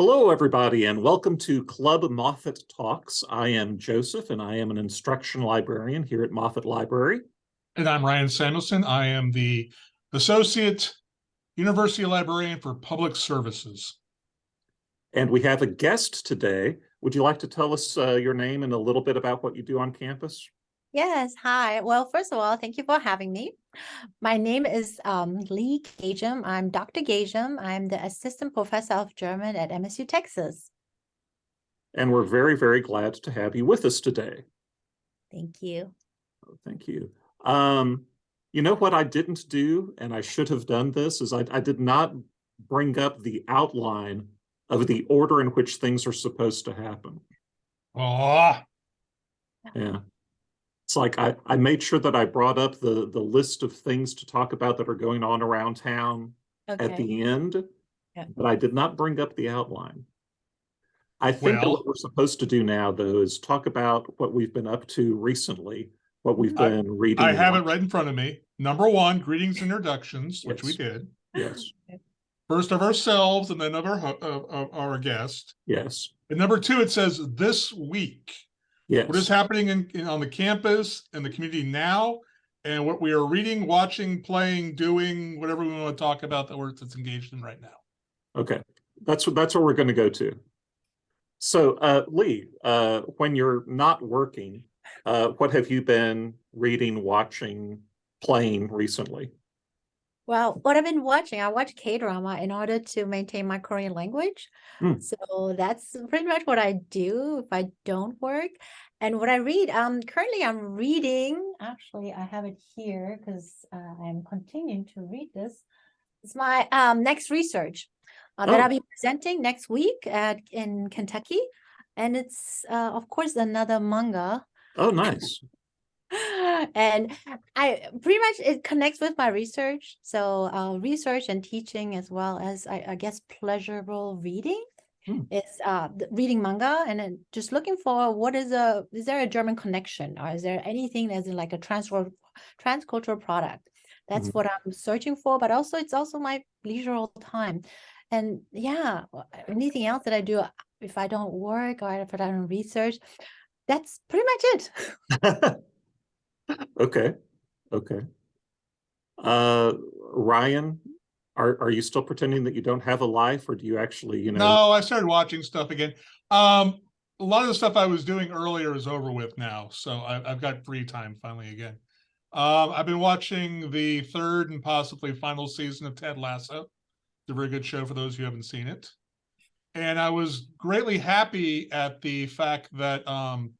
Hello, everybody, and welcome to Club Moffett Talks. I am Joseph, and I am an instruction librarian here at Moffett Library. And I'm Ryan Samuelson. I am the Associate University Librarian for Public Services. And we have a guest today. Would you like to tell us uh, your name and a little bit about what you do on campus? Yes, hi. Well, first of all, thank you for having me. My name is um, Lee Gagem. I'm Dr. Gagem. I'm the Assistant Professor of German at MSU Texas. And we're very, very glad to have you with us today. Thank you. Oh, thank you. Um, you know what I didn't do, and I should have done this, is I, I did not bring up the outline of the order in which things are supposed to happen. Oh, Yeah. It's like I, I made sure that I brought up the, the list of things to talk about that are going on around town at the end, Yeah. but I did not bring up the outline. I think Well- what we're supposed to do now, though, is talk about what we've been up to recently, what we've I- been reading. I have it right in front of me. Number one, greetings and introductions, which we did. Yes, First of ourselves and then of our, of, of our guest. yes, And number two, it says this week. What is happening in, in- on the campus and the community now? And what we are reading, watching, playing, doing, whatever we want to talk about that we're that's engaged in right now. Okay, that's what that's what we're going to go to. So, uh, Lee, uh, when you're not working, uh, what have you been reading, watching, playing recently? Well, what I've been watching, I watch K-drama in order to maintain my Korean language. Hmm. So that's pretty much what I do if I don't work. And what I read, um, currently I'm reading, actually I have it here because uh, I'm continuing to read this. It's my um, next research uh, that Oh. I'll be presenting next week at in Kentucky. And it's uh, of course another manga Oh, nice. and I pretty much it connects with my research. So uh, research and teaching as well as I, I guess pleasurable reading Hmm. is uh reading manga and then just looking for what is a is there a German connection or is there anything that's in like a trans transcultural product? That's Mhm. what I'm searching for, but also it's also my leisure time. And yeah, anything else that I do uh, if I don't work or if I don't research, that's pretty much it. Okay, okay. Uh, Ryan, are, are you still pretending that you don't have a life or do you actually, you know? No, I started watching stuff again. Um, a lot of the stuff I was doing earlier is over with now, so I, I've got free time finally again. Um, I've been watching the third and possibly final season of Ted Lasso. It's a very good show for those who haven't seen it. And I was greatly happy at the fact that um,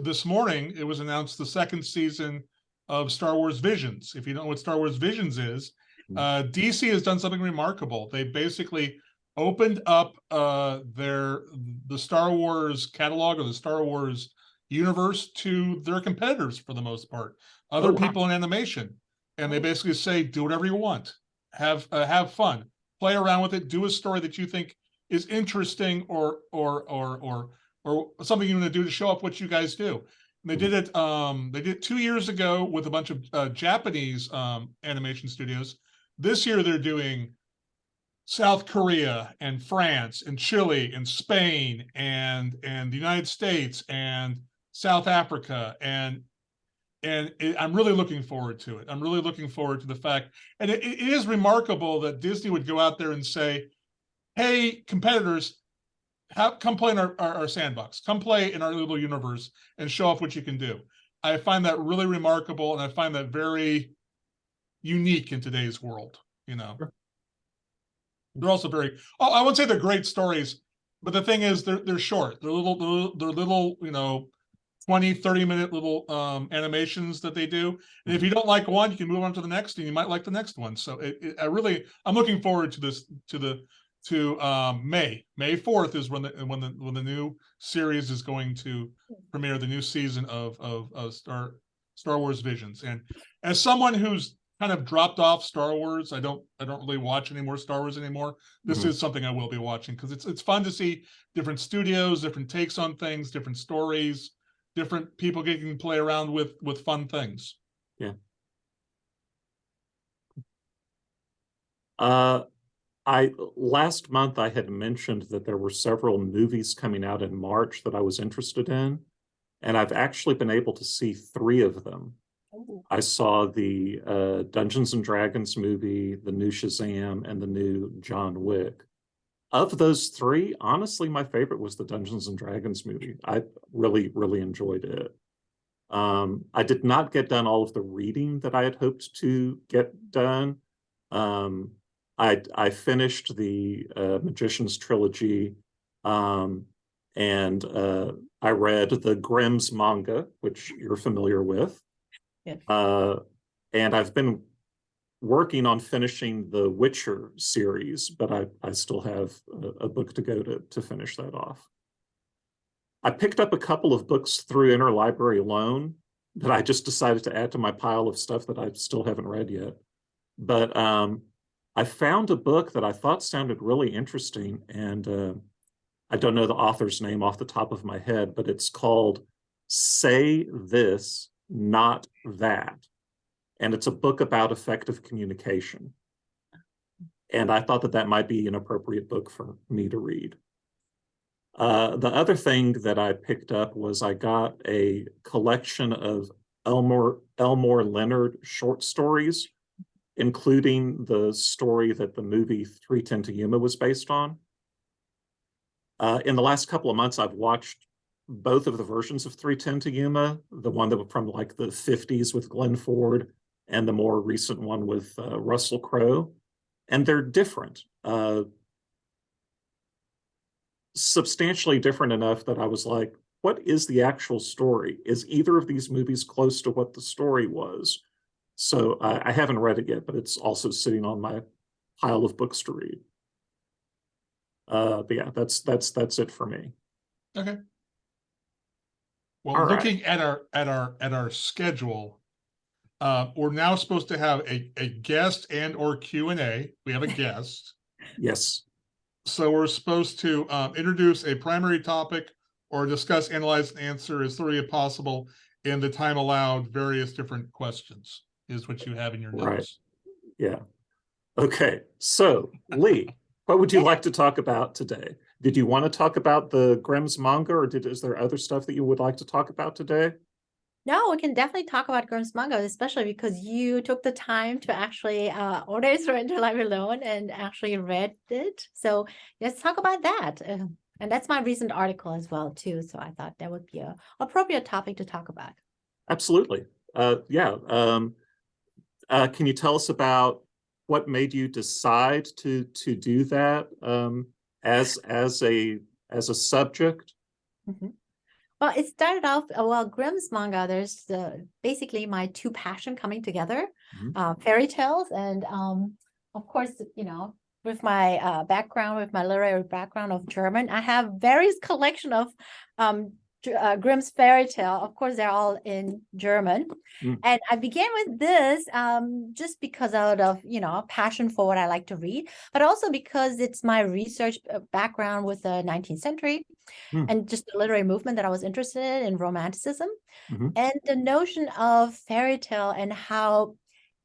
this morning it was announced the second season of Star Wars Visions. If you don't know what Star Wars Visions is, Hmm. uh, DC has done something remarkable. They basically opened up uh their the Star Wars catalog or the Star Wars universe to their competitors for the most part, other Oh, wow. people in animation, and they basically say do whatever you want, have uh, have fun, play around with it, do a story that you think is interesting or or or or or something you want to do to show up what you guys do. And they did it um they did it two years ago with a bunch of uh, Japanese um animation studios. This year they're doing South Korea and France and Chile and Spain and and the United States and South Africa and and it, I'm really looking forward to it. I'm really looking forward to the fact, and it, it is remarkable that Disney would go out there and say, "Hey, competitors, have, come play in our, our, our sandbox. Come play in our little universe and show off what you can do." I find that really remarkable, and I find that very unique in today's world. You know, Sure. they're also very. Oh, I wouldn't say they're great stories, but the thing is, they're they're short. They're little. They're, little- they're little. You know, 20, 30 minute little um animations that they do. And if you don't like one, you can move on to the next, and you might like the next one. So it, it I really I'm looking forward to this to the to um May. May 4th is when the when the when the new series is going to premiere the new season of of, of Star Star Wars Visions. And as someone who's kind of dropped off Star Wars, I don't I don't really watch any more Star Wars anymore. This Mhm. is something I will be watching because it's it's fun to see different studios, different takes on things, different stories, different people getting to play around with with fun things. Uh, I, last month I had mentioned that there were several movies coming out in March that I was interested in. And I've actually been able to see three of them. I saw the uh, Dungeons and Dragons movie, the new Shazam, and the new John Wick. Of those three, honestly, my favorite was the Dungeons and Dragons movie. I really, really enjoyed it. Um, I did not get done all of the reading that I had hoped to get done. Um, I I finished the uh, Magician's trilogy, um, and uh, I read the Grimm's manga, which you're familiar with. Yes. Uh, and I've been working on finishing the Witcher series, but I, I still have a, a book to go to, to finish that off. I picked up a couple of books through Interlibrary loan that I just decided to add to my pile of stuff that I still haven't read yet. But um, I found a book that I thought sounded really interesting, and uh, I don't know the author's name off the top of my head, but it's called Say This, Not That. And it's a book about effective communication. And I thought that that might be an appropriate book for me to read. Uh, the other thing that I picked up was I got a collection of Elmore, Elmore Leonard short stories, including the story that the movie 310 to Yuma was based on. Uh, in the last couple of months, I've watched both of the versions of 310 to Yuma, the one that was from like the 50s with Glenn Ford and the more recent one with uh, Russell Crowe. And they're different, uh, substantially different enough that I was like, what is the actual story? Is either of these movies close to what the story was? So I, I haven't read it yet, but it's also sitting on my pile of books to read. Uh, but yeah, that's that's that's it for me. Okay. Well, All right. looking at our, at our, at our schedule, uh, we're now supposed to have a, a guest and or Q and A. We have a guest. Yes. So we're supposed to, um, introduce a primary topic or discuss, analyze, and answer as thoroughly as possible in the time allowed, various different questions is what you have in your Right. notes. Yeah. Okay. So Lee, what would you like to talk about today? Did you want to talk about the Grimm's manga, or did is there other stuff that you would like to talk about today? No, we can definitely talk about Grimm's manga, especially because you took the time to actually uh, order it through Interlibrary Loan and actually read it. So let's talk about that. Uh, and that's my recent article as well too. So I thought that would be a appropriate topic to talk about. Absolutely. Uh, yeah. Um, uh, can you tell us about what made you decide to to do that um, as as a as a subject? Mhm. Well, it started off, uh, well, Grimm's manga, there's the, basically my two passion coming together, Mhm. uh, fairy tales. And um, of course, you know, with my uh, background, with my literary background of German, I have various collection of um, uh, Grimm's fairy tale. Of course, they're all in German. Mm. And I began with this um, just because out of, you know, passion for what I like to read, but also because it's my research uh, background with the 19th century Mm. and just the literary movement that I was interested in, in romanticism Mhm. and the notion of fairy tale and how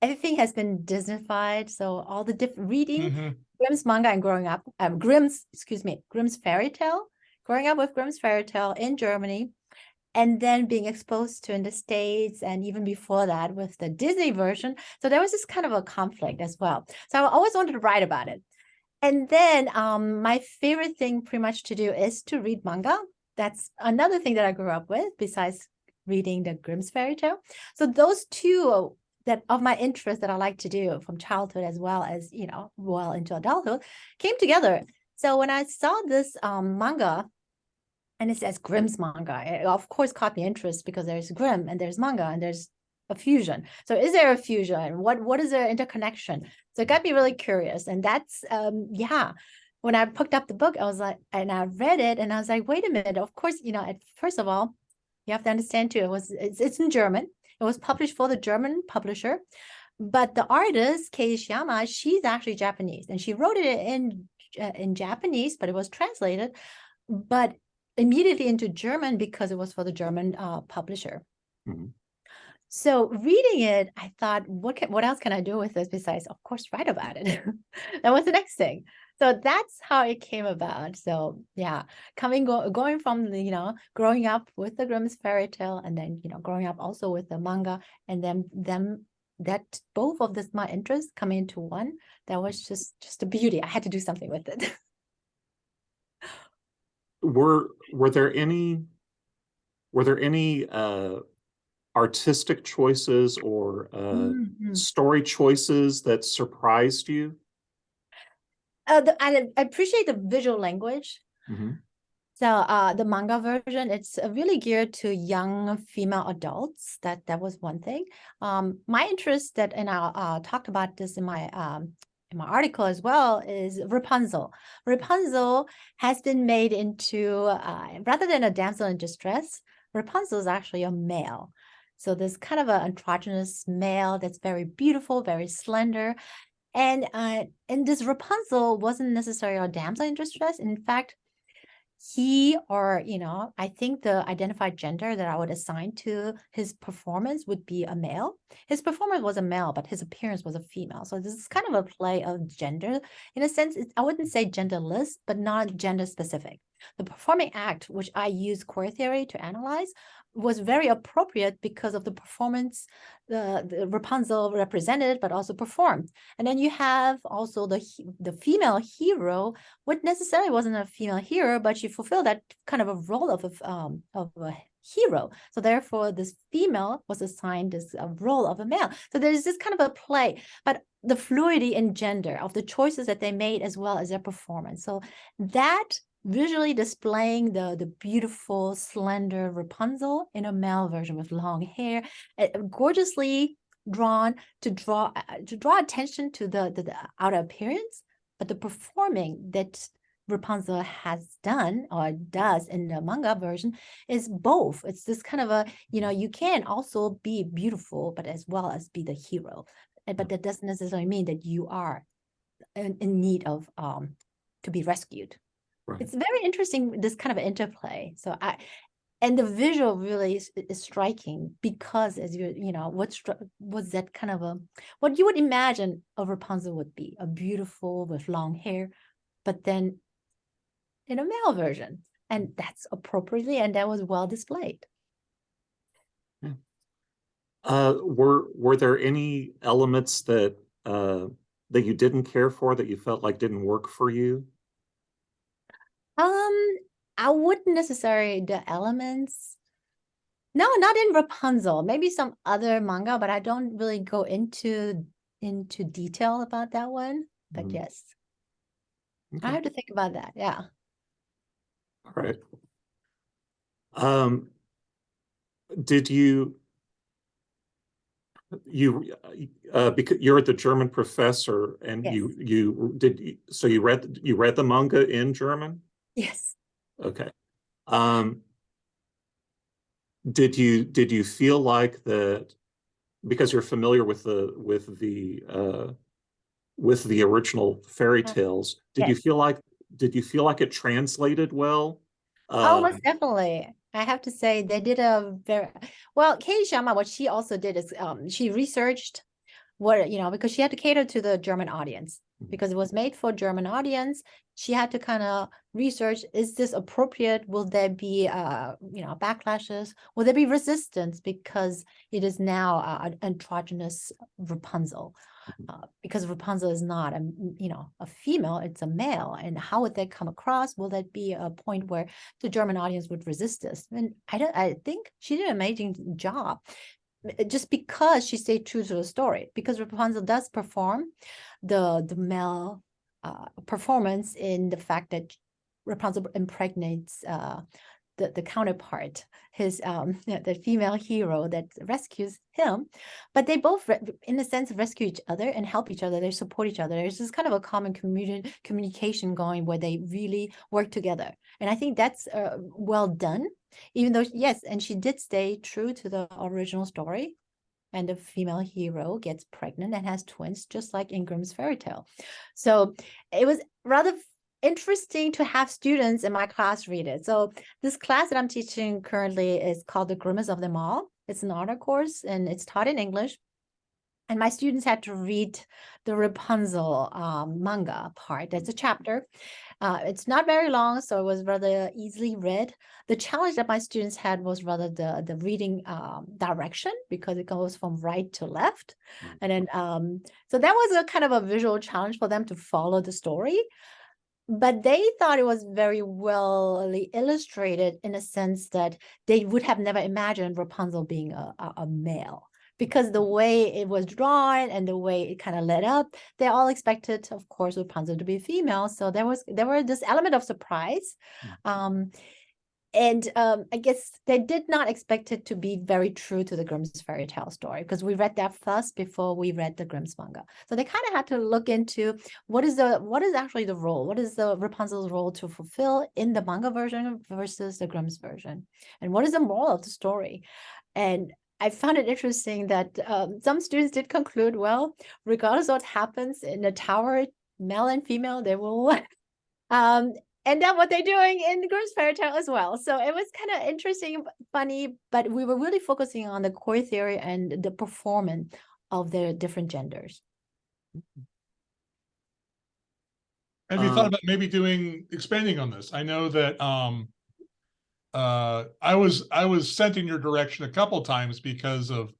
everything has been Disneyfied. So all the different reading Mhm. Grimm's manga and growing up, um, Grimm's, excuse me, Grimm's fairy tale, growing up with Grimm's fairy tale in Germany, and then being exposed to in the States, and even before that with the Disney version. So there was this kind of a conflict as well. So I always wanted to write about it. And then um, my favorite thing pretty much to do is to read manga. That's another thing that I grew up with besides reading the Grimm's fairy tale. So those two that of my interest that I like to do from childhood as well as, you know, well into adulthood came together. So when I saw this um, manga and it says Grimm's manga, it of course caught me interest because there's Grimm and there's manga and there's a fusion. So is there a fusion? What what is their interconnection? So it got me really curious. And that's um yeah. When I picked up the book, I was like, and I read it and I was like, wait a minute. Of course, you know, at first of all, you have to understand too, it was it's, it's in German. It was published for the German publisher. But the artist, Kei she's actually Japanese and she wrote it in uh, in Japanese, but it was translated, but immediately into German because it was for the German uh, publisher. Mhm. So reading it, I thought, what can, what else can I do with this besides, of course, write about it? That was the next thing. So that's how it came about. So yeah, coming go, going from the, you know, growing up with the Grimm's fairy tale and then, you know, growing up also with the manga and then them that both of this my interests come into one. That was just just a beauty. I had to do something with it. Were, were there any, were there any, uh, artistic choices or, uh, Mhm. story choices that surprised you? Uh, the, I, I appreciate the visual language. Mhm. So uh, the manga version, it's uh, really geared to young female adults. That that was one thing. Um, my interest that, and I uh, talked about this in my um, in my article as well, is Rapunzel. Rapunzel has been made into uh, rather than a damsel in distress. Rapunzel is actually a male. So this kind of an androgynous male that's very beautiful, very slender. And uh, and this Rapunzel wasn't necessarily a damsel in distress. In fact, he or you know i think the identified gender that i would assign to his performance would be a male. His performance was a male but his appearance was a female. So this is kind of a play of gender. In a sense i wouldn't say genderless but not gender specific the performing act which i use queer theory to analyze was very appropriate because of the performance the, the rapunzel represented but also performed and then you have also the the female hero what necessarily wasn't a female hero, but she fulfilled that kind of a role of a, um, of a hero. So therefore, this female was assigned this uh, role of a male. So there's this kind of a play, but the fluidity in gender of the choices that they made as well as their performance. So that visually displaying the the beautiful slender Rapunzel in a male version with long hair, gorgeously drawn to draw uh, to draw attention to the, the the outer appearance but the performing that Rapunzel has done or does in the manga version is both. It's this kind of a, you know, you can also be beautiful, but as well as be the hero. But that doesn't necessarily mean that you are in, in need of um to be rescued. Right. It's very interesting, this kind of interplay. So I, and the visual really is, is striking because as you, you know, what stru- was that kind of a, what you would imagine a Rapunzel would be, a beautiful with long hair, but then in a male version. And that's appropriately, and that was well displayed. Uh, were, were there any elements that, uh, that you didn't care for that you felt like didn't work for you? I wouldn't necessarily the elements. No, not in Rapunzel. Maybe some other manga, but I don't really go into into detail about that one. But Mhm. yes, I have to think about that. Yeah. All right. Um, did you, you, uh, because you're the German professor and you, you did, so you read, you read the manga in German? Yes. Okay. Um, did you, did you feel like that, because you're familiar with the, with the, uh, with the original fairy tales, did you feel like, did you feel like it translated well? Oh, Uh, most definitely. I have to say they did a very well. Kei Ishiyama, what she also did is um, she researched what you know because she had to cater to the German audience Mhm. because it was made for German audience. She had to kind of research: is this appropriate? Will there be uh you know backlashes? Will there be resistance because it is now uh, an androgynous Rapunzel? Mhm. uh, because Rapunzel is not a, you know a female, it's a male, and how would that come across? Will that be a point where the German audience would resist this? And I don't. I think she did an amazing job, just because she stayed true to the story. Because Rapunzel does perform the the male uh, performance in the fact that Rapunzel impregnates uh, the the counterpart, his um the female hero that rescues him, but they both in a sense rescue each other and help each other. They support each other. There's this kind of a common communi- communication going where they really work together, and I think that's uh, well done. Even though yes, and she did stay true to the original story. And the female hero gets pregnant and has twins, just like in Grimm's fairy tale. So it was rather interesting to have students in my class read it. So this class that I'm teaching currently is called The Grimmest of Them All. It's an honor course and it's taught in English. And my students had to read the Rapunzel um, manga part. That's a chapter. Uh, it's not very long, so it was rather easily read. The challenge that my students had was rather the the reading um, direction because it goes from right to left, Mm. and then um, so that was a kind of a visual challenge for them to follow the story. But they thought it was very well illustrated in a sense that they would have never imagined Rapunzel being a, a, a male because the way it was drawn and the way it kind of led up, they all expected, of course, Rapunzel to be female. So there was there were this element of surprise. Um, and um, I guess they did not expect it to be very true to the Grimm's fairy tale story because we read that first before we read the Grimm's manga. So they kind of had to look into what is the what is actually the role, what is the Rapunzel's role to fulfill in the manga version versus the Grimm's version, and what is the moral of the story. And I found it interesting that um, some students did conclude, well, regardless of what happens in the tower, male and female, they will um, end up what they're doing in the Grimm's fairy tale as well. So it was kind of interesting, funny, but we were really focusing on the queer theory and the performance of the different genders. Have you Um, thought about maybe doing, expanding on this? I know that, um, uh, I was, I was sent in your direction a couple times because of,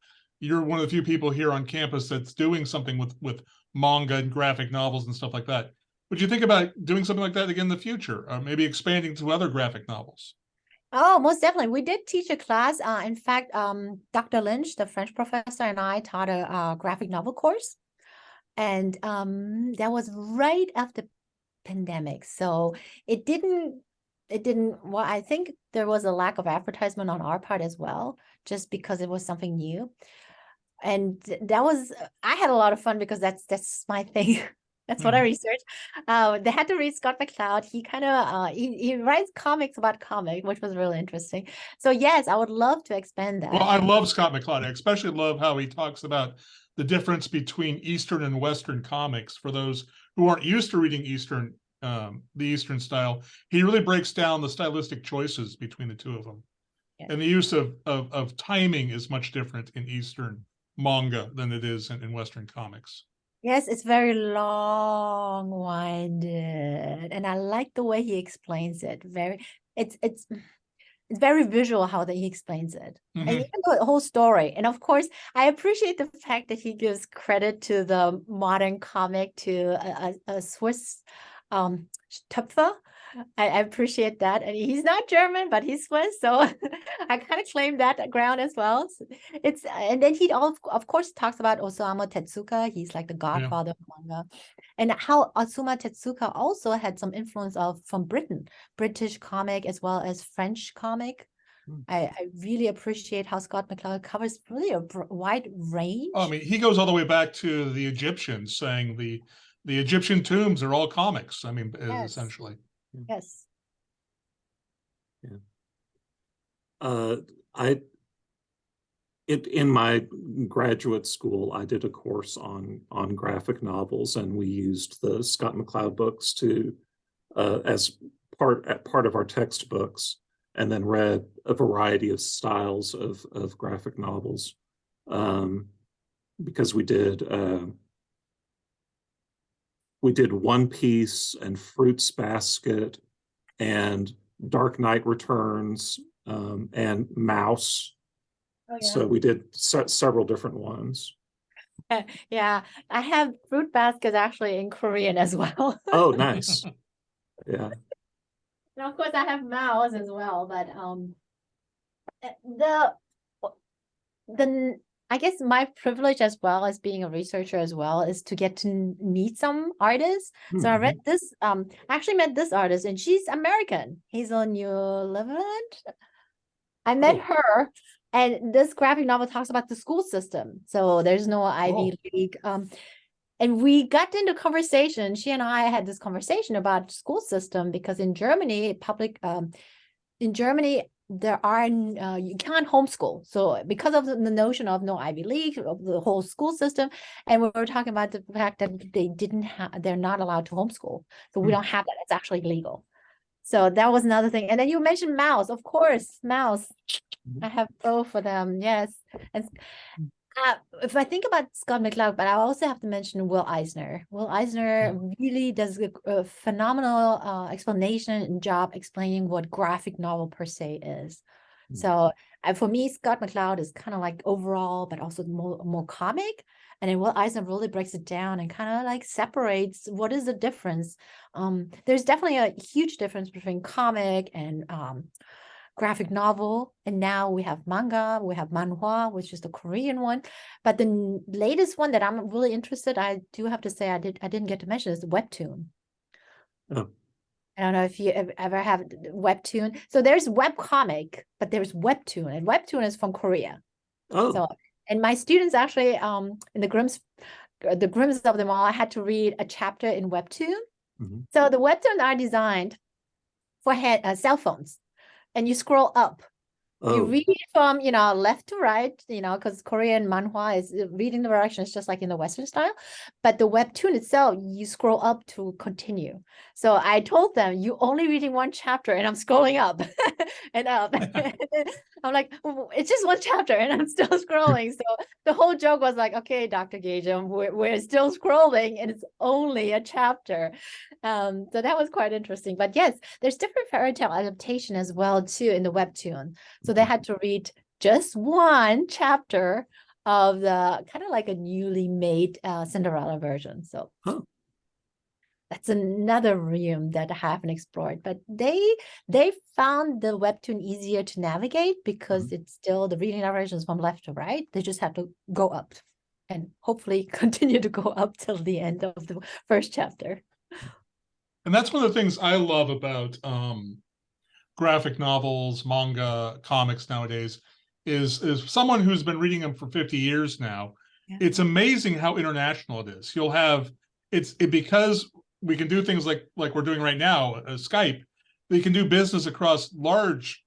you're one of the few people here on campus that's doing something with, with manga and graphic novels and stuff like that. Would you think about doing something like that again in the future, or maybe expanding to other graphic novels? Oh, most definitely. We did teach a class. Uh, in fact, um, Dr. Lynch, the French professor, and I taught a, uh graphic novel course. And um, that was right after pandemic. So it didn't, it didn't, well, I think there was a lack of advertisement on our part as well, just because it was something new. And that was, I had a lot of fun because that's, that's my thing. That's what I researched. Uh, they had to read Scott McCloud. He kind of uh, he, he writes comics about comic, which was really interesting. So yes, I would love to expand that. Well, I love Scott McCloud. I especially love how he talks about the difference between Eastern and Western comics. For those who aren't used to reading Eastern, um, the Eastern style, he really breaks down the stylistic choices between the two of them. Yeah. And the use of, of, of timing is much different in Eastern manga than it is in, in Western comics. Yes, it's very long-winded, and I like the way he explains it. Very, it's it's it's very visual how that he explains it, and Mhm. even the whole story. And of course, I appreciate the fact that he gives credit to the modern comic to a, a, a Swiss um Töpffer. I, I appreciate that, and he's not German, but he's Swiss, so I kind of claim that ground as well. So it's and then he of, of course talks about Osamu Tezuka. He's like the godfather of manga, and how Osamu Tezuka also had some influence of from Britain, British comic as well as French comic. Hmm. I, I really appreciate how Scott McCloud covers really a wide range. I mean, he goes all the way back to the Egyptians saying the, the Egyptian tombs are all comics. I mean, Yes. essentially. Yes. Uh, I, it, in my graduate school, I did a course on, on graphic novels and we used the Scott McCloud books to, uh, as part, at part of our textbooks and then read a variety of styles of, of graphic novels. Um, because we did, uh, we did One Piece and Fruits Basket and Dark Knight Returns um, and Maus. Oh, So we did se- several different ones. yeah, I have fruit baskets actually in Korean as well. Oh, nice. Yeah. And of course, I have Maus as well, but um, uh, the the I guess my privilege as well as being a researcher as well is to get to meet some artists. So I Mhm. read this um, I actually met this artist, and she's American. Hazel Newlevant. I met Oh. her, and this graphic novel talks about the school system. So there's no Ivy League. Um, and we got into conversation. She and I had this conversation about school system because in Germany, public um, in Germany there are uh, you can't homeschool. So because of the notion of no Ivy League, of the whole school system, and we were talking about the fact that they didn't have, they're not allowed to homeschool. So we Hmm. don't have that. It's actually legal. So that was another thing. And then you mentioned Maus, of course, Maus. I have both of them, yes. And uh, if I think about Scott McCloud, but I also have to mention Will Eisner. Will Eisner really does a, a phenomenal uh, explanation and job explaining what graphic novel per se is. Mm. So uh, for me, Scott McCloud is kind of like overall, but also more more comic. And then Will Eisner really breaks it down and kind of like separates what is the difference. Um, there's definitely a huge difference between comic and um, graphic novel. And now we have manga, we have manhwa, which is the Korean one. But the latest one that I'm really interested, I do have to say I did I didn't get to mention is webtoon. Oh. I don't know if you ever have webtoon. So there's web comic, but there's webtoon, and webtoon is from Korea. Oh, So, and my students actually, um, in the Grimm's, uh, the Grimm's of them all, I had to read a chapter in Webtoon. Mhm. So the Webtoon are designed for hand, uh, cell phones, and you scroll up. You oh, read from, you know, left to right, you know, because Korean manhwa is uh, reading the directions just like in the Western style. But the webtoon itself, you scroll up to continue. So I told them, you only reading one chapter, and I'm scrolling up and up. I'm like, it's just one chapter, and I'm still scrolling. So the whole joke was like, okay, Dr. Gagem, we're, we're still scrolling, and it's only a chapter. Um, so that was quite interesting. But yes, there's different fairy tale adaptation as well too in the webtoon. So they Mhm. had to read just one chapter of the kind of like a newly made uh, Cinderella version. So Huh. that's another realm that I haven't explored. But they they found the webtoon easier to navigate because it's still the reading narrations from left to right. They just have to go up and hopefully continue to go up till the end of the first chapter. And that's one of the things I love about um graphic novels, manga, comics nowadays is is someone who's been reading them for 50 years now. Yeah. It's amazing how international it is. You'll have it's it because we can do things like like we're doing right now, uh, Skype. We can do business across large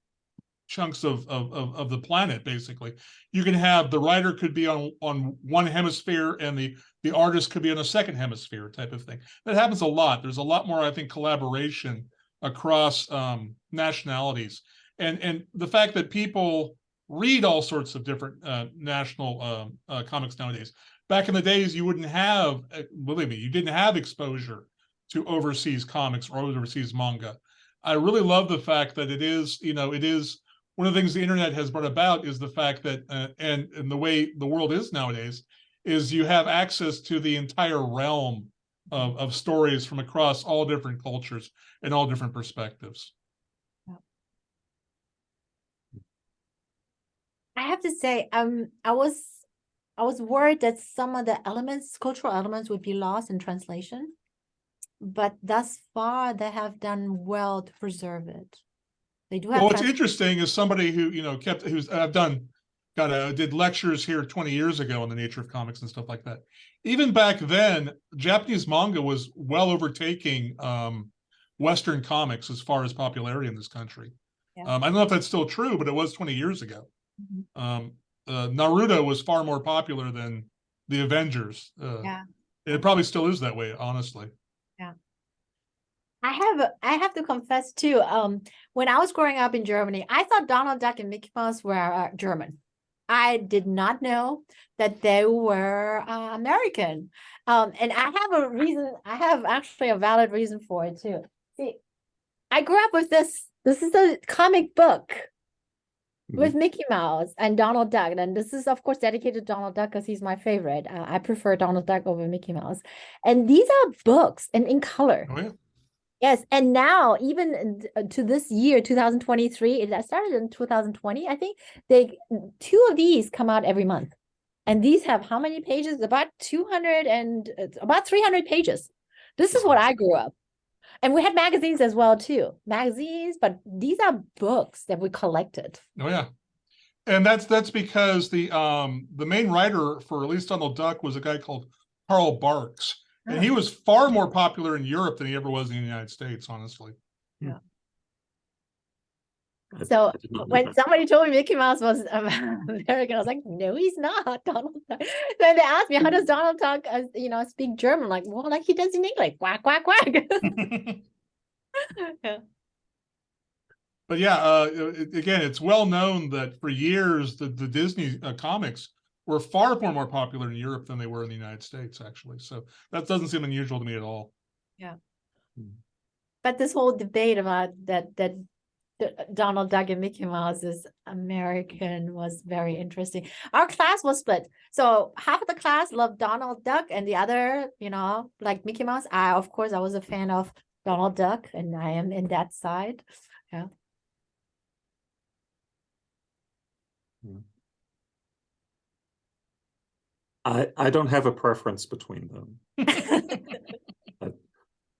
chunks of, of of of the planet basically. You can have the writer could be on on one hemisphere and the the artist could be on a second hemisphere type of thing. That happens a lot. There's a lot more, I think, collaboration across um, nationalities, and and the fact that people read all sorts of different uh, national um, uh, comics nowadays. Back in the days, you wouldn't have, uh, believe me, you didn't have exposure to overseas comics or overseas manga. I really love the fact that it is, you know, it is one of the things the internet has brought about is the fact that, uh, and and the way the world is nowadays, is you have access to the entire realm of, of stories from across all different cultures and all different perspectives. I have to say, um, I was I was worried that some of the elements, cultural elements, would be lost in translation. But thus far, they have done well to preserve it. They do have. Well, what's interesting is somebody who, you know, kept, who's, I've done, got a, did lectures here twenty years ago on the nature of comics and stuff like that. Even back then, Japanese manga was well overtaking, um, Western comics as far as popularity in this country. Yeah. Um, I don't know if that's still true, but it was twenty years ago. Mhm. Um, uh, Naruto was far more popular than the Avengers. Uh, Yeah. It probably still is that way, honestly. Yeah. I have I have to confess too. Um, when I was growing up in Germany, I thought Donald Duck and Mickey Mouse were uh, German. I did not know that they were uh, American. Um, and I have a reason. I have actually a valid reason for it too. See, I grew up with this. This is a comic book with Mickey Mouse and Donald Duck, and this is of course dedicated to Donald Duck because he's my favorite. Uh, I prefer Donald Duck over Mickey Mouse. And these are books and in color. Oh, yeah. Yes, and now even uh, to this year, 2023, it started in 2020, I think they two of these come out every month. And these have how many pages? About 200 and about 300 pages. This is what I grew up. And we had magazines as well too. Magazines, but these are books that we collected. Oh yeah. And that's that's because the um the main writer for at least Donald Duck was a guy called Carl Barks. And he was far more popular in Europe than he ever was in the United States, honestly. Yeah. So I did not know when somebody told me Mickey Mouse was um, American, I was like, no, he's not. Donald Duck. Then they asked me, how does Donald Duck, uh, you know, speak German? Like, well, like he does in English, quack, quack, quack. yeah. But yeah, uh, again, it's well known that for years, the, the Disney uh, comics were far more more popular in Europe than they were in the United States, actually. So that doesn't seem unusual to me at all. Yeah. Hmm. But this whole debate about that that Donald Duck and Mickey Mouse is American was very interesting. Our class was split. So half of the class loved Donald Duck and the other, you know, like Mickey Mouse. I of course I was a fan of Donald Duck and I am in that side. Yeah. Hmm. I, I don't have a preference between them.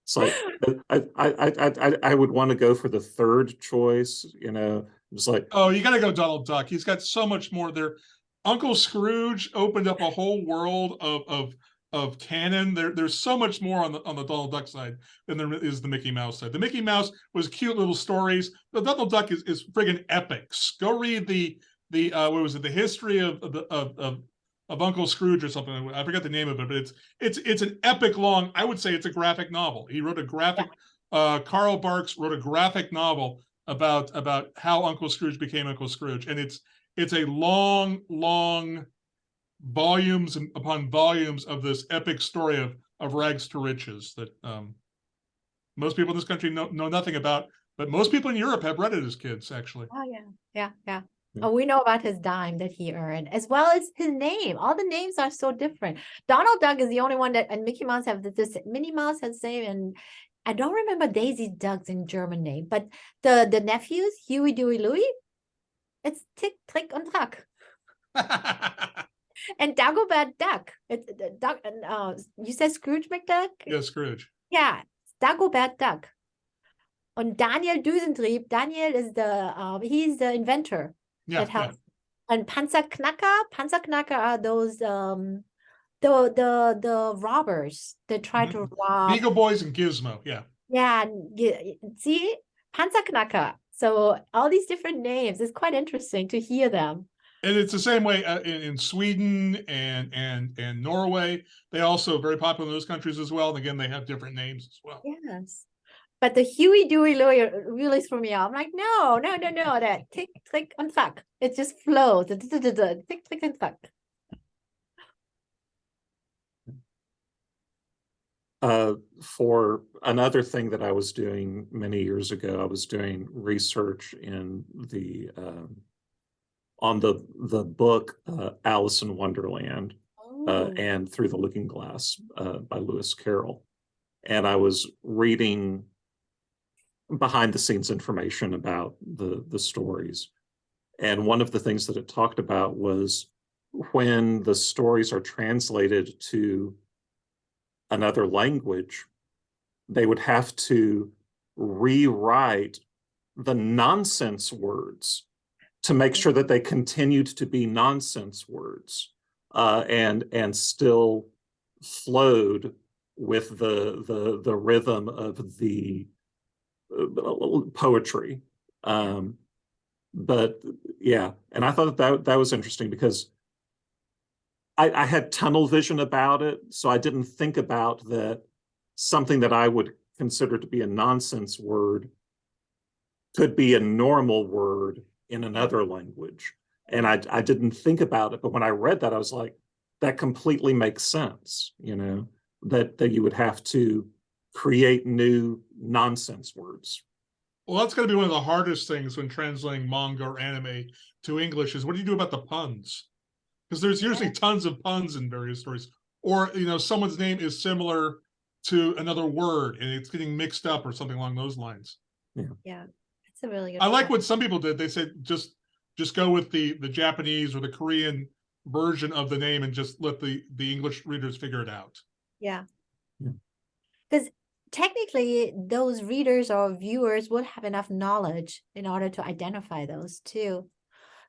It's like, uh, I, I, I, I, I- I would want to go for the third choice, you know, it's like, Oh, you gotta go Donald Duck. He's got so much more there. Uncle Scrooge opened up a whole world of, of, of canon. There, there's so much more on the, on the Donald Duck side than there is the Mickey Mouse side. The Mickey Mouse was cute little stories. The Donald Duck is, is friggin' epics. Go read the, the, uh, what was it? The history of, of, the- of, of, Uncle Scrooge or something. I forget the name of it, but it's, it's, it's an epic long, I would say it's a graphic novel. He wrote a graphic, uh, Carl Barks wrote a graphic novel about about how Uncle Scrooge became Uncle Scrooge, and it's it's a long, long volumes upon volumes of this epic story of of rags to riches that um, most people in this country know know nothing about, but most people in Europe have read it as kids. Actually, Oh yeah, yeah, yeah. Oh, we know about his dime that he earned, as well as his name. All the names are so different. Donald Duck is the only one that, and Mickey Mouse have the- this. Minnie Mouse has the same, and I don't remember Daisy Duck's in German name, but the the nephews Huey, Dewey, Louie, it's Tick, Trick, and Track, and Dagobert Duck. It's the Duck. and, Uh, you said Scrooge McDuck. yeah, Scrooge. Yeah, Dagobert Duck. And Daniel Düsentrieb, Daniel is the um, he's the inventor Yeah, that yeah. And Panzerknacker, Panzerknacker are those um the the the robbers that try to rob. Beagle Boys and Gizmo. Yeah, Yeah, see Panzerknacker. So all these different names. It's quite interesting to hear them. and it's the same way uh, in, in Sweden and and and Norway. They also very popular in those countries as well. And again, they have different names as well. Yes. But the Huey, Dewey, Louie really threw me off. I'm like, no, no, no, no, that tick, click, and fuck. It just flows. Tick, click, and fuck. uh, for another thing that I was doing many years ago, I was doing research in the, um, on the, the book, uh, Alice in Wonderland. uh, Oh. and Through the Looking Glass uh, by Lewis Carroll. And I was reading behind the scenes information about the, the stories. And one of the things that it talked about was when the stories are translated to another language, they would have to rewrite the nonsense words to make sure that they continued to be nonsense words uh, and and still flowed with the the the rhythm of the poetry. Um, but yeah, and I thought that that was interesting because I, I had tunnel vision about it, so I didn't think about that something that I would consider to be a nonsense word could be a normal word in another language and I I didn't think about it, but when I read that, I was like, that completely makes sense, you know, that that you would have to create new nonsense words. Well, that's going to be one of the hardest things when translating manga or anime to English is what do you do about the puns? Because there's usually tons of puns in various stories, or you know, someone's name is similar to another word and it's getting mixed up or something along those lines. Yeah, Yeah. it's a really good. I like what some people did. They said just just go with the the Japanese or the Korean version of the name and just let the the English readers figure it out. Yeah. Yeah. Because technically, those readers or viewers would have enough knowledge in order to identify those too.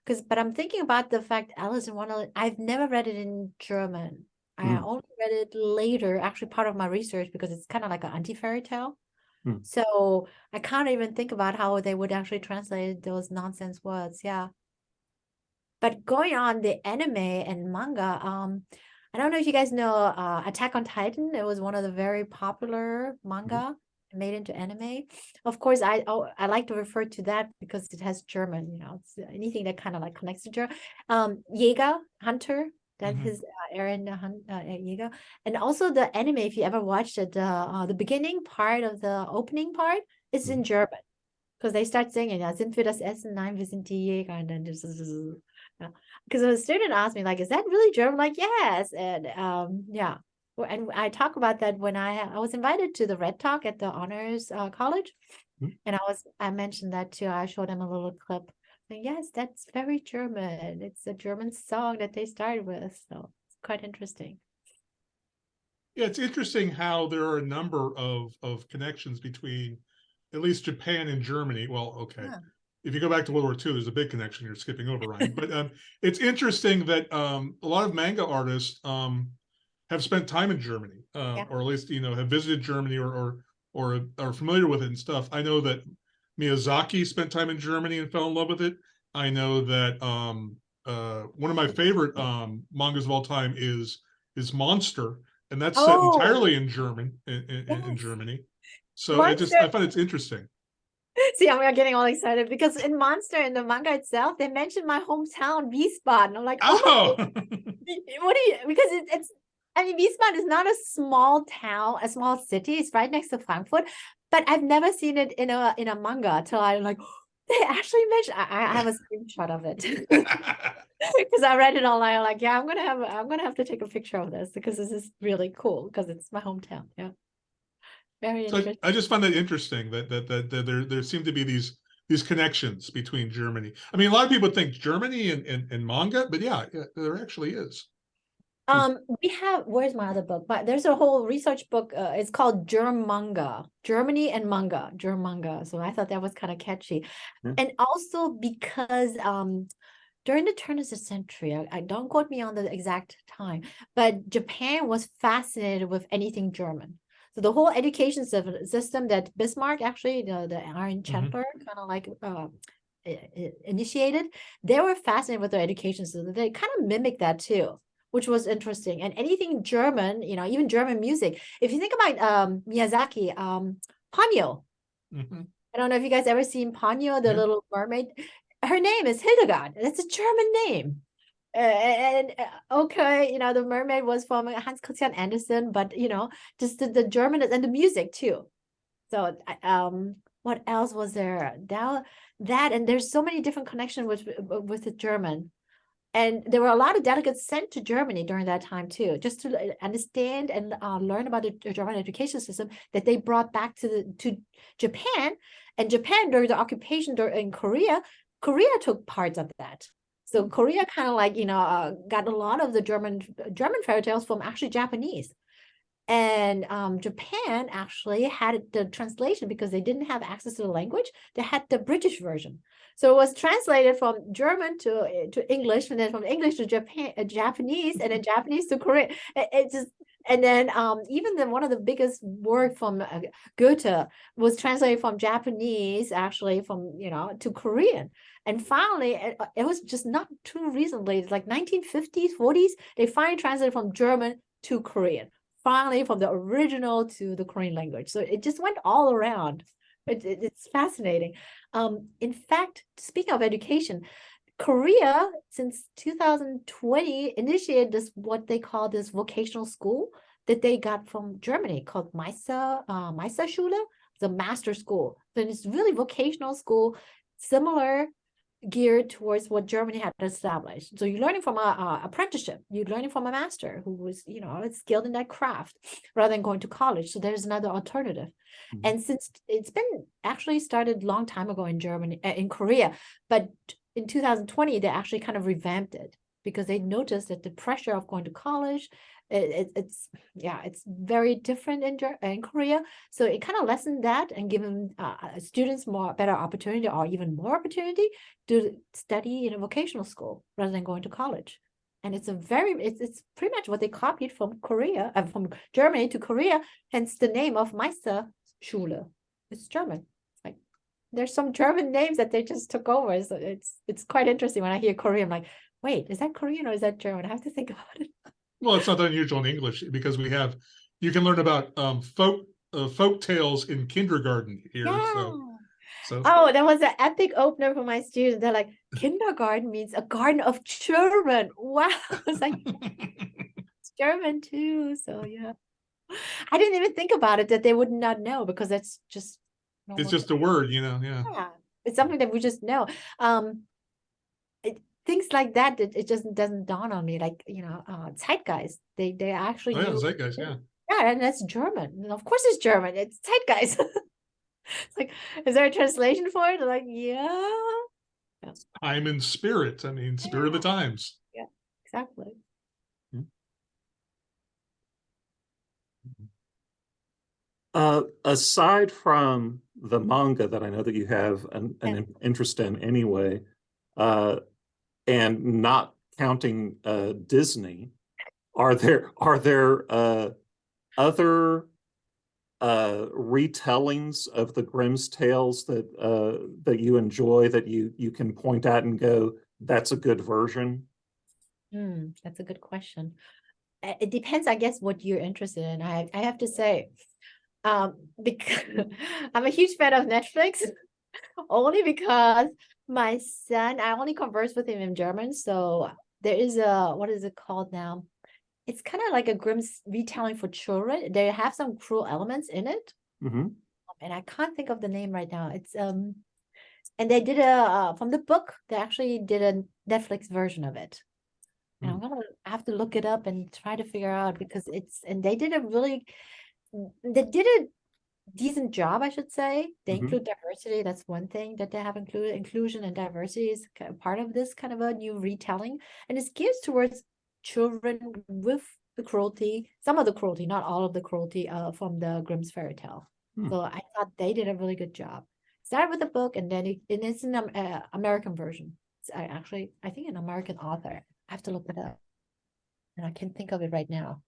Because, but I'm thinking about the fact Alice in Wonderland, I've never read it in German. I Mm. only read it later, actually part of my research, because it's kind of like an anti-fairy tale. Mm. So I can't even think about how they would actually translate those nonsense words. Yeah. But going on the anime and manga, um, I don't know if you guys know uh, Attack on Titan. It was one of the very popular manga. made into anime. Of course, I oh, I like to refer to that because it has German. You know, it's anything that kind of like connects to German. Um, Jäger Hunter. That Mhm. his uh, Eren uh, uh, Jäger, and also the anime. If you ever watched it, the uh, the beginning part of the opening part is in German because they start singing. Sind wir das Essen? Nein, wir sind die Jäger. And then just because a student asked me like, "Is that really German?" Like, yes, and um, yeah. And I talk about that when I I was invited to the Red Talk at the Honors uh, College, Mhm. and I was I mentioned that too. I showed them a little clip. And yes, that's very German. It's a German song that they started with, so it's quite interesting. Yeah, it's interesting how there are a number of of connections between at least Japan and Germany. Well, okay. Yeah. If you go back to World War II, there's a big connection you're skipping over, Ryan. But um, it's interesting that um, a lot of manga artists um, have spent time in Germany, uh, Yeah. or at least you know have visited Germany or or or are familiar with it and stuff. I know that Miyazaki spent time in Germany and fell in love with it. I know that um, uh, one of my favorite um, mangas of all time is is Monster, and that's set Oh. entirely in German in, in, in- in Germany. So I just I find it's interesting. See, I'm getting all excited because in Monster in the manga itself, they mentioned my hometown, Wiesbaden. I'm like, oh, Oh, what do you? Because it, it's, I mean, Wiesbaden is not a small town, a small city. It's right next to Frankfurt, but I've never seen it in a in a manga till I'm like, they actually mentioned. I, I have a screenshot of it because I read it online. I'm like, yeah, I'm gonna have I'm gonna have to take a picture of this because this is really cool because it's my hometown. Yeah, very so I, interesting. I just find that interesting that, that that that there there seem to be these these connections between Germany. I mean, a lot of people think Germany and, and, and manga, but yeah, yeah, there actually is. Um, we have where's my other book? But there's a whole research book. Uh, it's called Germ Manga, Germany and manga, Germ Manga. So I thought that was kind of catchy, Yeah. and also because um, during the turn of the century, I, I don't quote me on the exact time, but Japan was fascinated with anything German. So the whole education system that Bismarck actually, the the Iron Chancellor, kind of like uh, i- initiated, they were fascinated with their education system. They kind of mimicked that too which was interesting. And anything German, you know, even German music. If you think about um, Miyazaki, um, Ponyo. Mhm. I don't know if you guys ever seen Ponyo, the Yeah. little mermaid. Her name is Hildegard. That's a German name. And uh, okay, you know, the mermaid was from Hans Christian Andersen, but you know, just the, the German and the music too. So, um, what else was there? That, that, and there's so many different connections with with the German and there were a lot of delegates sent to Germany during that time too, just to uh, understand and uh, learn about the German education system that they brought back to the to Japan. And Japan during the occupation during, in Korea, Korea took parts of that. So Korea kind of like you know uh, got a lot of the German German fairy tales from actually Japanese. And um, Japan actually had the translation because they didn't have access to the language. They had the British version. So it was translated from German to uh, to English, and then from English to Japan, uh, Japanese, and then Japanese to Korean. It, it just and then um, even the one of the biggest work from uh, Goethe was translated from Japanese, actually from you know to Korean. And finally, it, uh, it was just not too recently, it's like 1950s, 40s, they finally translated from German to Korean. Finally, from the original to the Korean language. So it just went all around. It, it- it's fascinating. Um, in fact, speaking of education, Korea since 2020 initiated this what they call this vocational school that they got from Germany called Meister uh, Meisterschule, the master school. So it's really vocational school, similar geared towards what Germany had established. So you're learning from a, a apprenticeship, you're learning from a master who was, you know, skilled in that craft rather than going to college. So there's another alternative. Mhm. And since it's been actually started a long time ago in Germany, uh, in Korea, but in 2020, they actually kind of revamped it because they noticed that the pressure of going to college, it, it- it's, yeah, it's very different in, in Korea. So it kind of lessened that and given uh, students more better opportunity or even more opportunity to study in a vocational school rather than going to college. And it's a very, it's, it's pretty much what they copied from Korea, uh, from Germany to Korea, hence the name of Meisterschule. It's German. Like there's some German names that they just took over. So it's it's quite interesting when I hear Korean. I'm like, wait, is that Korean or is that German? I have to think about it. Well, it's not unusual in English because we have you can learn about um, folk uh, folk tales in kindergarten here. So, so Oh, that was an epic opener for my students. They're like, kindergarten means a garden of children. Wow. It's like it's German too. So yeah. I didn't even think about it that they would not know because that's just it's just a word, you know. Yeah. yeah, it's something that we just know. Um, things like that, it, it just doesn't dawn on me. Like you know, uh, zeitgeist. They they actually Oh, yeah, use- zeitgeist. Yeah. yeah, and that's German. And of course, it's German. It's zeitgeist. it's like, is there a translation for it? Like, yeah, Time and spirit. I mean, spirit of the times. Yeah exactly. Uh, aside from the manga that I know that you have an, an Yeah. interest in anyway, uh, and not counting uh, Disney, are there are there uh, other uh, retellings of the Grimm's tales that uh, that you enjoy that you you can point at and go, that's a good version? Hmm, that's a good question. It depends, I guess, what you're interested in. I I have to say, um, because I'm a huge fan of Netflix, only because my son, I only converse with him in German, so there is a what is it called now? It's kind of like a Grimm's retelling for children. They have some cruel elements in it, hmm and I can't think of the name right now. It's um, and they did a uh, from the book. They actually did a Netflix version of it. And I'm gonna have to look it up and try to figure out because it's and they did a really they did a decent job, I should say. They Mhm. include diversity. That's one thing that they have included. Inclusion and diversity is part of this kind of a new retelling, and it's geared towards children with the cruelty, some of the cruelty, not all of the cruelty, uh, from the Grimm's fairy tale. Hmm. So I thought they did a really good job. Started with the book, and then it, and it's an um, uh, American version. It's I actually, I think an American author. I have to look it up. And I can't think of it right now.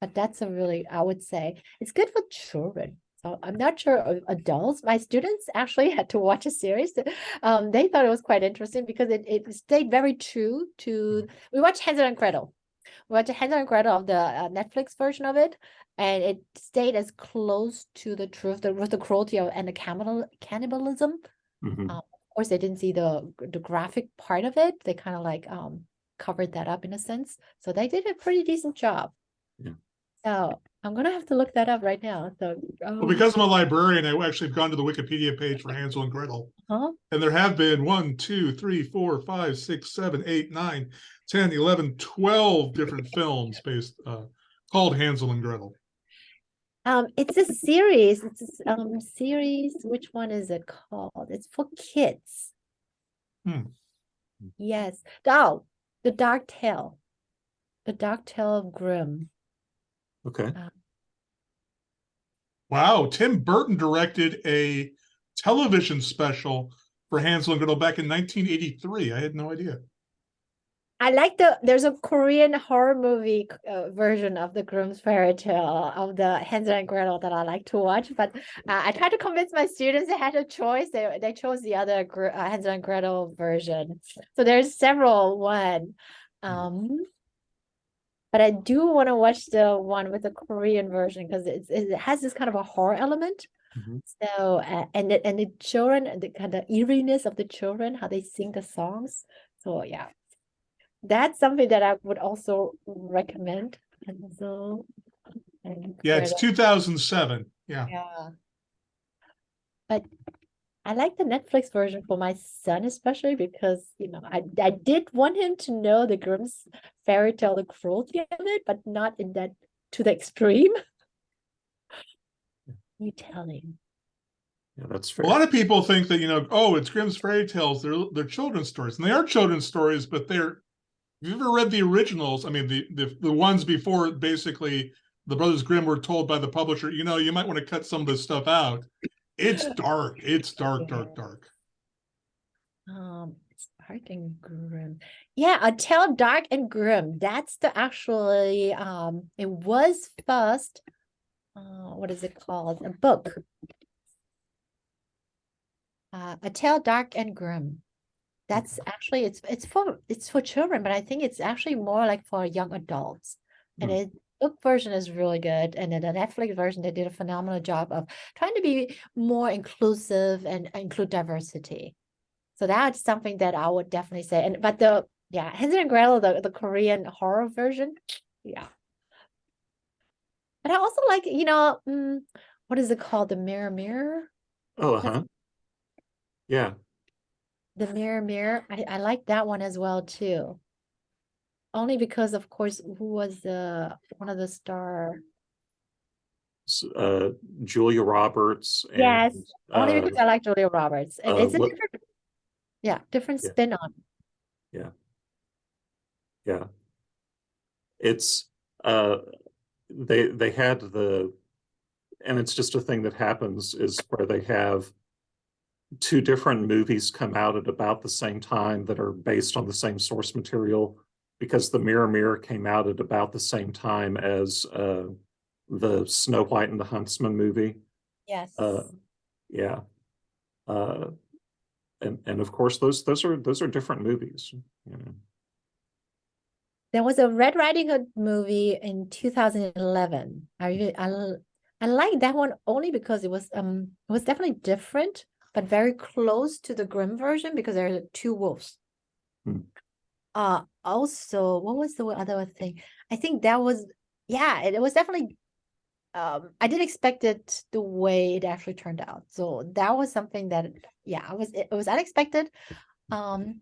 But that's a really, I would say, it's good for children. So I'm not sure of adults. My students actually had to watch a series. Um, they thought it was quite interesting because it, it stayed very true to. We watched Hansel and Gretel. We watched Hansel and Gretel of the uh, Netflix version of it, and it stayed as close to the truth the, with the cruelty of, and the cannibal cannibalism hmm of course they didn't see the the graphic part of it they kind of like um covered that up in a sense so they did a pretty decent job Yeah. so i'm gonna have to look that up right now so Well, um, because I'm a librarian, I actually have gone to the Wikipedia page for Hansel and Gretel. huh? And there have been one, two, three, four, five, six, seven, eight, nine, 10, 11, 12 different films based uh, called Hansel and Gretel. um it's a series it's a um series which one is it called it's for kids Hmm. yes oh the dark tale the dark tale of Grimm Okay. Wow, Tim Burton directed a television special for Hansel and Gretel back in 1983. I had no idea. I like the there's a Korean horror movie uh, version of the Grimm's fairy tale of the Hansel and Gretel that I like to watch, but uh, I tried to convince my students they had a choice. They they chose the other uh, Hansel and Gretel version. So there's several one. Um but I do want to watch the one with the Korean version because it's it has this kind of a horror element. Mhm. So uh, and the, and the children the kind of eeriness of the children how they sing the songs. So yeah that's something that I would also recommend. And so, and Yeah, it's 2007. Yeah. yeah. But I like the Netflix version for my son, especially because you know I I did want him to know the Grimm's fairy tale, the cruelty of it, but not in that to the extreme. You telling? Yeah, that's fair. A lot of people think that, you know, oh, it's Grimm's fairy tales. They're, they're children's stories. And they are children's stories, but they're, if you've ever read the originals, I mean, the, the, the ones before basically the Brothers Grimm were told by the publisher, you know, you might want to cut some of this stuff out. It's dark. It's dark, dark, dark. Um, it's dark and grim. Yeah, a tale dark and Grimm. That's the actually um it was first uh what is it called? A book. Uh a tale dark and Grimm. That's actually it's it's for it's for children, but I think it's actually more like for young adults. And Hmm. it book version is really good, and then the Netflix version, they did a phenomenal job of trying to be more inclusive and include diversity. So that's something that I would definitely say. And but the yeah, Hansel and Gretel, the, the Korean horror version, yeah. But I also like, you know, mm, what is it called? The Mirror Mirror? Oh, That's- huh. Yeah, The Mirror Mirror. I, I like that one as well too. Only because, of course, who was the one of the star? uh, Julia Roberts. Yes, Only uh, because I like Julia Roberts, and uh, it's a what- different, yeah, different Yeah. spin on. Yeah, yeah. It's, uh, they, they had the, and it's just a thing that happens is where they have two different movies come out at about the same time that are based on the same source material because the Mirror Mirror came out at about the same time as, uh, the Snow White and the Huntsman movie. Yes. Uh, yeah. Uh, and, and of course, those, those are, those are different movies, you know. There was a Red Riding Hood movie in 2011. I really, I, I like that one only because it was um it was definitely different, but very close to the Grimm version because there are two wolves. Hmm. Uh also, what was the other thing? I think that was yeah, it, it was definitely um I didn't expect it the way it actually turned out. So that was something that yeah, I was it was unexpected. Um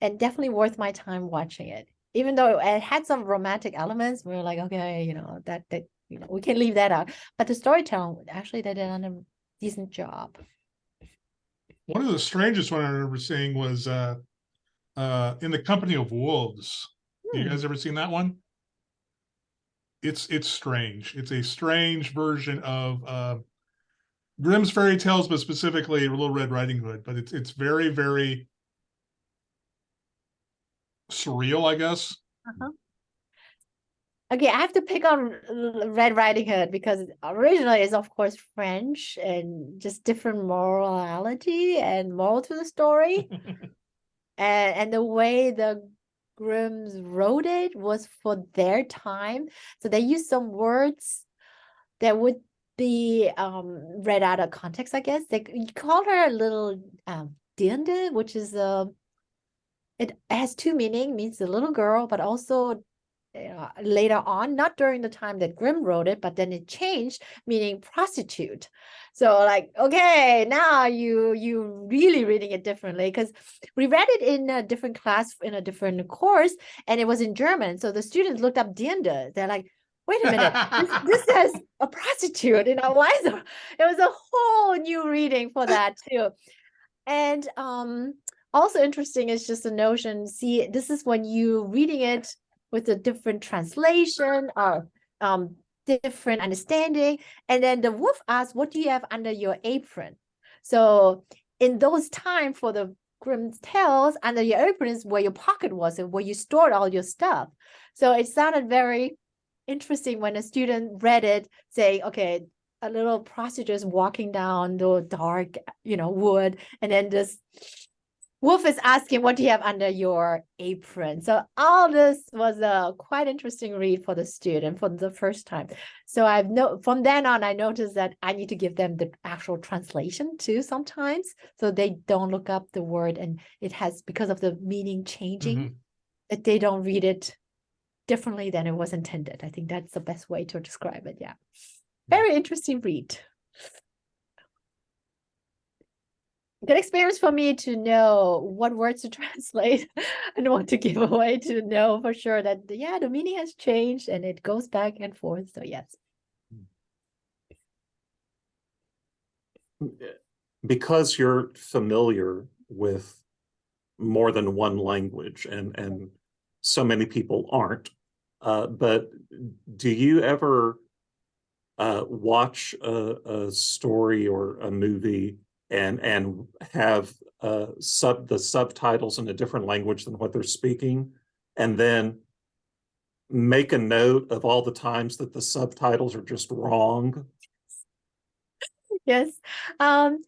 and definitely worth my time watching it. Even though it had some romantic elements, we were like, okay, you know, that that you know, we can leave that out. But the storytelling, actually, they did a decent job. One of the strangest one I remember seeing was uh uh In the Company of Wolves. You Hmm. guys ever seen that one? It's it's strange. It's a strange version of uh Grimm's fairy tales, but specifically Little Red Riding Hood. But it's it's very, very surreal, I guess. Okay, I have to pick on Red Riding Hood because originally it's of course French and just different morality and moral to the story. and and the way the Grimms wrote it was for their time. So they used some words that would be um read out of context, I guess. They c- you call her a little um which is a it has two meaning, means a little girl, but also uh, later on, not during the time that Grimm wrote it, but then it changed, meaning prostitute. So like, okay, now you you really reading it differently because we read it in a different class in a different course, and it was in German. So the students looked up Dirne. They're like, wait a minute, this, this says a prostitute. You know, why is it? It was a whole new reading for that too. And um, also interesting is just the notion. See, this is when you reading it with a different translation or um different understanding. And then the wolf asks, what do you have under your apron? So in those time for the Grimm's tales, under your apron is where your pocket was and where you stored all your stuff. So it sounded very interesting when a student read it, saying, okay, a little prostitute walking down the dark, you know, wood, and then this Wolf is asking, what do you have under your apron? So all this was a quite interesting read for the student for the first time. So I've no from then on, I noticed that I need to give them the actual translation too sometimes, so they don't look up the word and it has because of the meaning changing, Mhm. that they don't read it differently than it was intended. I think that's the best way to describe it. Yeah, very interesting read. Good experience for me to know what words to translate and what to give away to know for sure that yeah the meaning has changed and it goes back and forth so yes. Because you're familiar with more than one language and and so many people aren't uh, but do you ever uh, watch a, a story or a movie and and have uh, sub the subtitles in a different language than what they're speaking and then make a note of all the times that the subtitles are just wrong yes um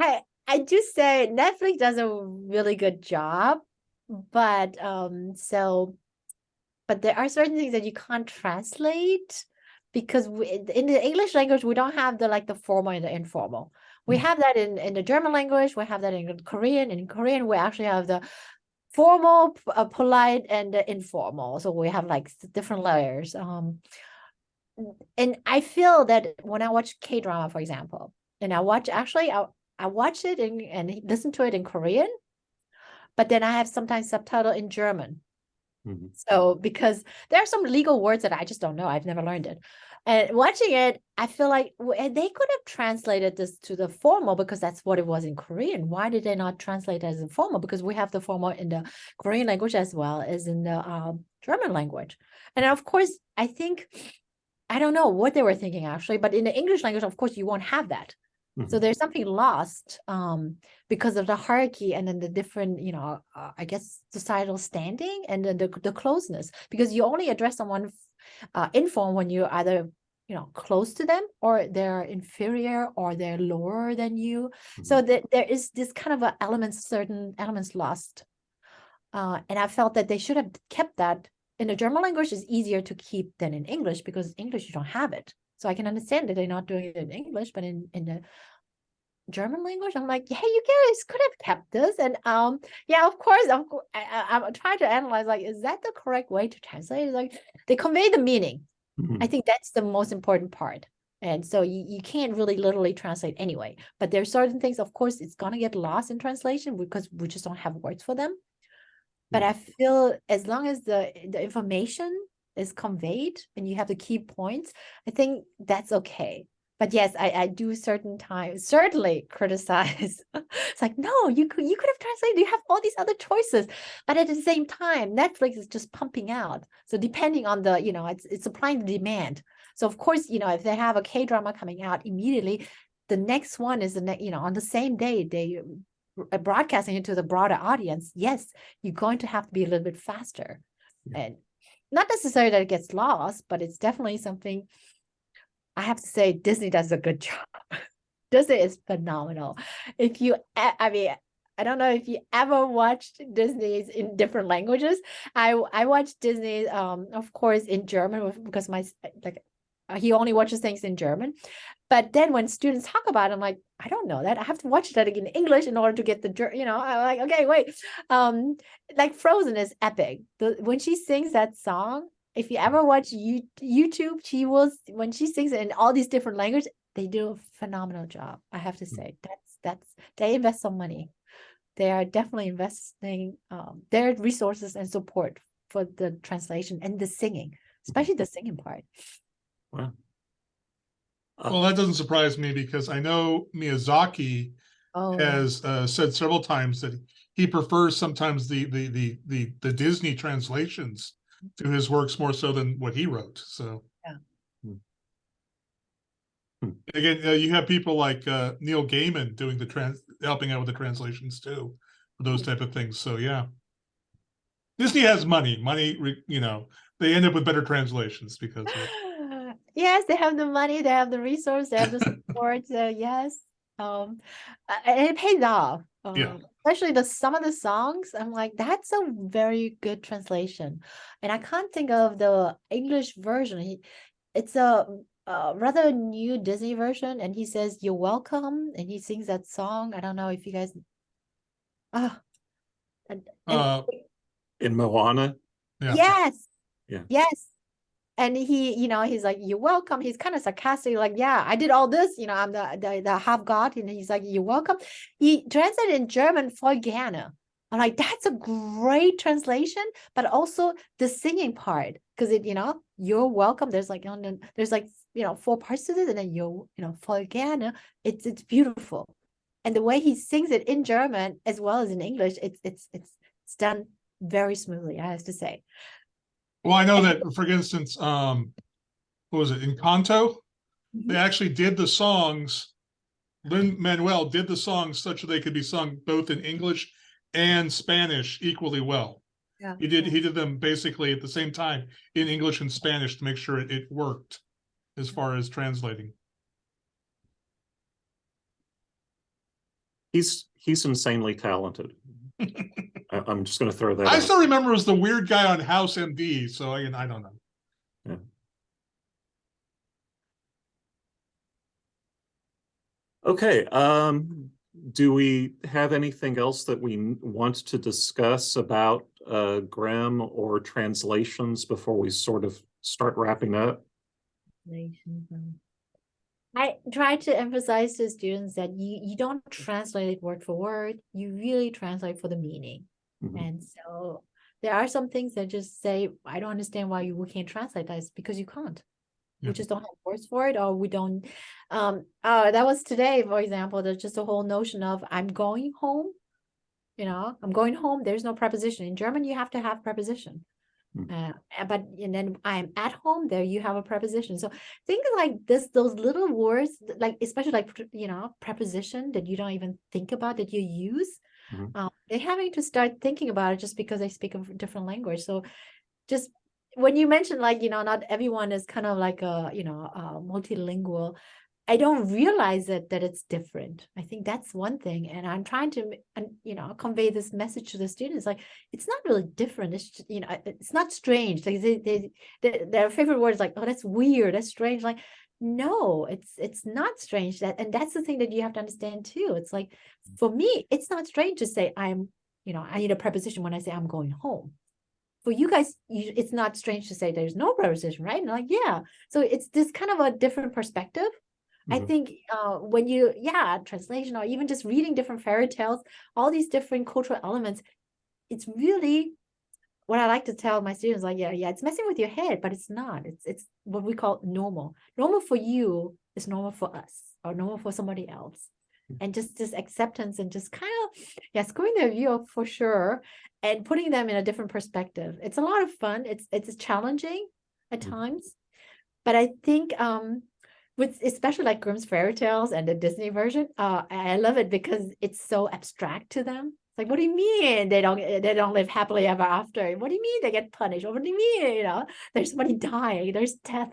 i i do say netflix does a really good job but um so but there are certain things that you can't translate because we, in the English language we don't have the like the formal and the informal. We Mm. have that in in the German language. We have that in Korean. In Korean, we actually have the formal, uh, polite, and the informal. So we have like different layers. Um, and I feel that when I watch K drama, for example, and I watch actually I I watch it in, and listen to it in Korean, but then I have sometimes subtitle in German. Mhm. So because there are some legal words that I just don't know. I've never learned it. And watching it, I feel like they could have translated this to the formal because that's what it was in Korean. Why did they not translate it as a formal? Because we have the formal in the Korean language as well as in the um, German language. And of course, I think I don't know what they were thinking actually, but in the English language, of course, you won't have that. So Mhm. there's something lost um, because of the hierarchy and then the different, you know, uh, I guess societal standing and then the, the closeness because you only address someone uh, in form when you're either, you know, close to them or they're inferior or they're lower than you. So Mm-hmm. that there is this kind of a elements, certain elements lost. Uh, and I felt that they should have kept that in the German language is easier to keep than in English because English you don't have it. So I can understand that they're not doing it in English, but in in the German language, I'm like, hey, you guys could have kept this. And um, yeah, of course, of course, I, I, I'm trying to analyze like, is that the correct way to translate? It's like they convey the meaning. Mhm. I think that's the most important part. And so you, you can't really literally translate anyway. But there's certain things, of course, it's gonna get lost in translation because we just don't have words for them. But Yeah. I feel as long as the the information is conveyed and you have the key points, I think that's okay. But yes, I, I do certain times certainly criticize. it's like, no, you could you could have translated, you have all these other choices. But at the same time, Netflix is just pumping out. So depending on the, you know, it's it's supply and demand. So of course, you know, if they have a K drama coming out immediately, the next one is the next, you know, on the same day they uh, broadcasting it to the broader audience. Yes, you're going to have to be a little bit faster, Yeah. and not necessarily that it gets lost, but it's definitely something. I have to say, Disney does a good job. Disney is phenomenal. If you, I mean, I don't know if you ever watched Disney's in different languages. I I watched Disney, um, of course, in German because my like he only watches things in German. But then when students talk about it, I'm like, I don't know that. I have to watch that again in English in order to get the, you know, I'm like, okay, wait. Um, like Frozen is epic. The when she sings that song, if you ever watch you, YouTube, she will when she sings in all these different languages, they do a phenomenal job. I have to say that's that's they invest some money. They are definitely investing um, their resources and support for the translation and the singing, especially the singing part. Wow. Uh, Well, that doesn't surprise me because I know Miyazaki Oh, has uh, said several times that he prefers sometimes the the the the the Disney translations to his works more so than what he wrote. So Yeah. Hmm. Hmm. again, uh, you have people like uh, Neil Gaiman doing the trans, helping out with the translations too, for those type of things. So yeah, Disney has money. Money, you know, they end up with better translations because of it. yes, they have the money, they have the resource, they have the support. uh, yes, um, and it pays off. Yeah. Um, especially the some of the songs. I'm like, that's a very good translation, and I can't think of the English version. He, it's a, rather new Disney version, and he says "You're welcome," and he sings that song. I don't know if you guys. Ah. Uh, In Moana, yeah. Yes. Yeah. Yes. And he, you know, he's like, "You're welcome." He's kind of sarcastic, like, "Yeah, I did all this. You know, I'm the the, the half god," and he's like, "You're welcome." He translated in German Voll gerne. I'm like, that's a great translation, but also the singing part, because it, you know, you're welcome. There's like, you know, there's like, you know, four parts to this, and then you're, you know, Voll gerne. It's it's beautiful, and the way he sings it in German as well as in English, it's it's it's it's done very smoothly. I have to say. Well, I know that, for instance, um, what was it, Encanto? They Mhm. actually did the songs. Lin Manuel did the songs such that they could be sung both in English and Spanish equally well. Yeah. He did yeah. he did them basically at the same time in English and Spanish to make sure it, it worked as far as translating. he's he's insanely talented. I, I'm just gonna throw that I out. still remember as the weird guy on House MD, so I, I don't know. Okay, um, do we have anything else that we want to discuss about uh Grimm or translations before we sort of start wrapping up? I try to emphasize to students that you, you don't translate it word for word, you really translate for the meaning. Mhm. And so there are some things that just say, I don't understand why you can't translate this because you can't. Yeah. We just don't have words for it, or we don't. Um, uh, that was today, for example, there's just a whole notion of I'm going home. You know, I'm going home. There's no preposition. In German, you have to have preposition. Hmm. Uh, but and then I'm at home. There you have a preposition. So think like this, those little words, like especially like you know preposition that you don't even think about that you use. Mhm. Um, they're having to start thinking about it just because they speak a different language. So just when you mentioned like you know not everyone is kind of like a you know uh, multilingual i don't realize that that it's different. I think that's one thing and i'm trying to and you know convey this message to the students like it's not really different. It's just, you know it's not strange. Like they, they, they, their favorite word is like oh that's weird. That's strange. Like no it's it's not strange that and that's the thing that you have to understand too. It's like mm. for me it's not strange to say i'm you know i need a preposition when i say i'm going home. For you guys, you, it's not strange to say there's no preposition, right? And like, yeah. So it's this kind of a different perspective. I Mhm. think uh, when you, yeah, translation or even just reading different fairy tales, all these different cultural elements, it's really what I like to tell my students, like, yeah, yeah, it's messing with your head, but it's not. It's it's what we call normal. Normal for you is normal for us, or normal for somebody else. And just this acceptance and just kind of, yeah, screwing their view up for sure, and putting them in a different perspective. It's a lot of fun. It's it's challenging at Mhm. times, but I think um with especially like Grimm's fairy tales and the Disney version, uh, I love it because it's so abstract to them. It's like, what do you mean they don't they don't live happily ever after? What do you mean they get punished? What do you mean? You know, there's somebody dying, there's death.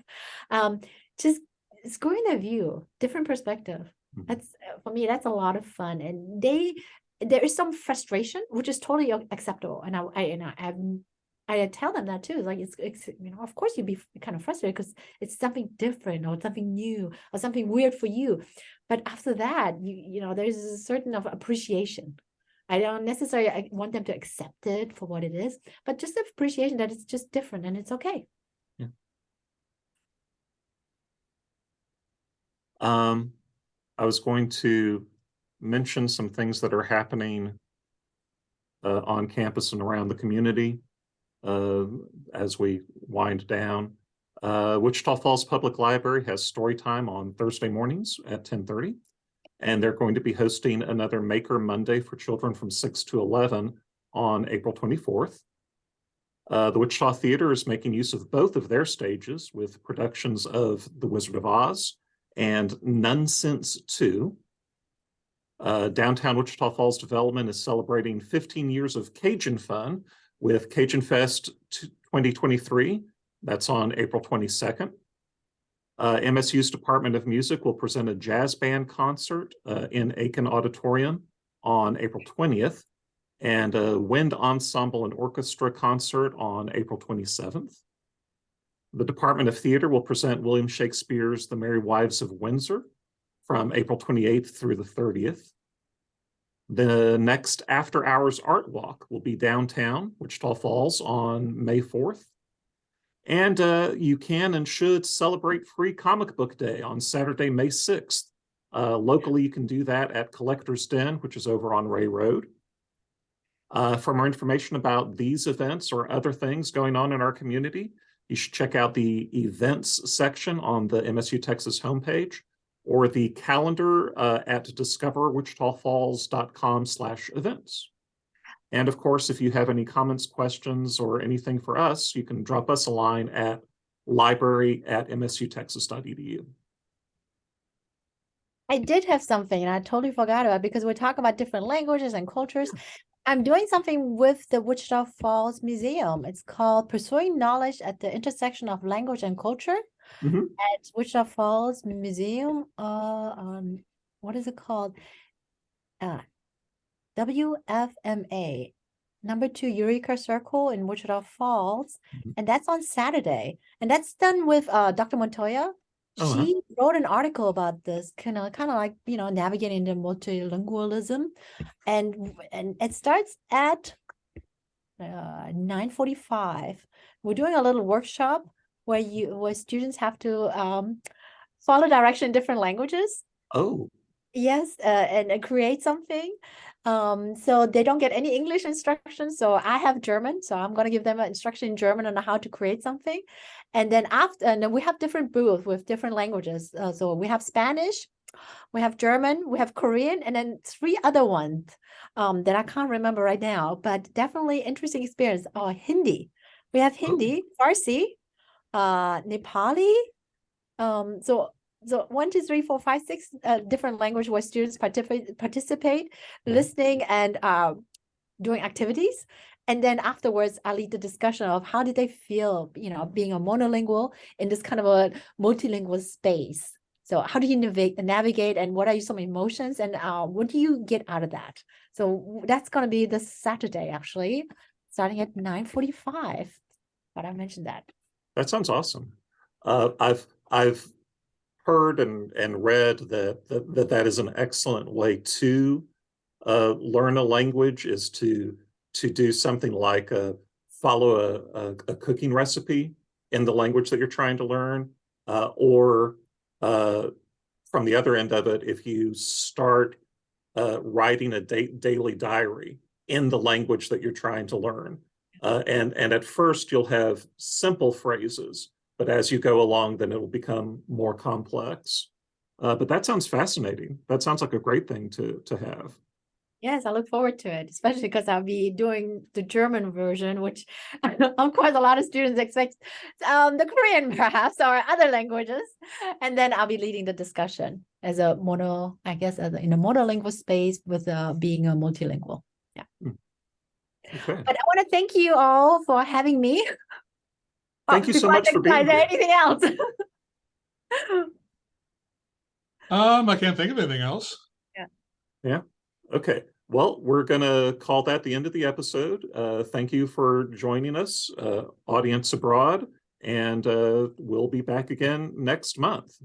Um, just screwing their view, different perspective. Mhm. That's uh, for me, that's a lot of fun. And they there is some frustration, which is totally acceptable. And I, I and I, I'm- I tell them that too. Like it's, it's you know, of course you'd be kind of frustrated because it's something different or something new or something weird for you. But after that, you you know, there's a certain of appreciation. I don't necessarily I want them to accept it for what it is, but just appreciation that it's just different and it's okay. Um, I was going to mention some things that are happening uh, on campus and around the community as we wind down. Uh, Wichita Falls Public Library has story time on Thursday mornings at ten thirty. And they're going to be hosting another Maker Monday for children from six to eleven on April twenty-fourth. Uh, the Wichita Theater is making use of both of their stages with productions of The Wizard of Oz and Nunsense Two. Uh, downtown Wichita Falls Development is celebrating 15 years of Cajun fun with Cajun Fest 2023. That's on April 22nd. Uh, MSU's Department of Music will present a jazz band concert uh, in Akin Auditorium on April 20th and a wind ensemble and orchestra concert on April 27th. The Department of Theater will present William Shakespeare's The Merry Wives of Windsor from April 28th through the 30th. The next after hours art walk will be downtown Wichita Falls on May 4th. And uh, you can and should celebrate Free Comic Book Day on Saturday, May 6th. Uh, locally, you can do that at Collector's Den, which is over on Ray Road. Uh, for more information about these events or other things going on in our community, you should check out the events section on the MSU Texas homepage or the calendar uh, at discoverwichitafalls.com slash events. And of course, if you have any comments, questions, or anything for us, you can drop us a line at library at msutexas.edu. I did have something and I totally forgot about it because we talk about different languages and cultures. I'm doing something with the Wichita Falls Museum. It's called Pursuing Knowledge at the Intersection of Language and Culture Mhm. at Wichita Falls Museum. Uh, um, what is it called? Uh, WFMA. number two Eureka Circle in Wichita Falls, Mhm. and that's on Saturday. And that's done with uh, Dr. Montoya. Uh-huh. She wrote an article about this, kind of, kind of like you know, navigating the multilingualism, and and it starts at uh. We're doing a little workshop where you where students have to um, follow direction in different languages. Oh, Yes, uh, and, and create something. Um, so they don't get any English instruction. So I have German, so I'm gonna give them an instruction in German on how to create something. And then after, and then we have different booths with different languages. Uh, so we have Spanish, we have German, we have Korean, and then three other ones um, that I can't remember right now. But definitely interesting experience. Oh, Hindi. We have Hindi, Farsi, uh, Nepali. Um, so so one, two, three, four, five, six uh, different language where students participate, participate, Mhm. listening and uh, doing activities. And then afterwards, I lead the discussion of how did they feel, you know, being a monolingual in this kind of a multilingual space. So how do you navigate, navigate and what are some emotions and uh, what do you get out of that? So that's going to be this Saturday, actually, starting at 9.45. But I mentioned that. That sounds awesome. Uh, I've, I've heard and, and read that, that, that that is an excellent way to uh, learn a language is to, to do something like a, follow a, a, a cooking recipe in the language that you're trying to learn, uh, or uh, from the other end of it, if you start uh, writing a da- daily diary in the language that you're trying to learn. Uh, and, and at first you'll have simple phrases, but as you go along, then it'll become more complex. Uh, but that sounds fascinating. That sounds like a great thing to, to have. Yes, I look forward to it, especially because I'll be doing the German version, which of course a lot of students expect um, the Korean perhaps or other languages. And then I'll be leading the discussion as a mono, I guess, as a, in a monolingual space with uh, being a multilingual. Okay. But I want to thank you all for having me. Thank you so much for think- being is there here. Anything else? Um, I can't think of anything else. Yeah. Yeah. Okay. Well, we're going to call that the end of the episode. Uh, thank you for joining us, uh, audience abroad, and uh, we'll be back again next month.